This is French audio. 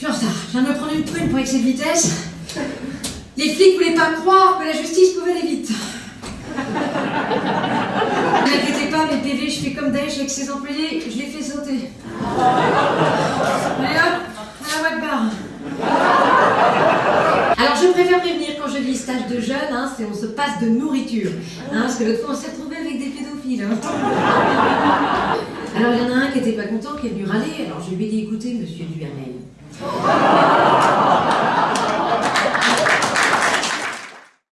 Suis en retard. Je viens de me prendre une prune pour excès de vitesse. Les flics voulaient pas croire que la justice pouvait aller vite. Ne inquiétez pas, mes PV, je fais comme Daesh avec ses employés, je les fais sauter. Allez hop, à la Wakbar. Alors je préfère prévenir quand je dis stage de jeune, hein, c'est on se passe de nourriture. Hein, parce que l'autre fois on s'est retrouvé avec des pédophiles. hein. Alors il y en a un qui était pas content, qui est venu râler, alors je lui ai dit écoutez monsieur Oh!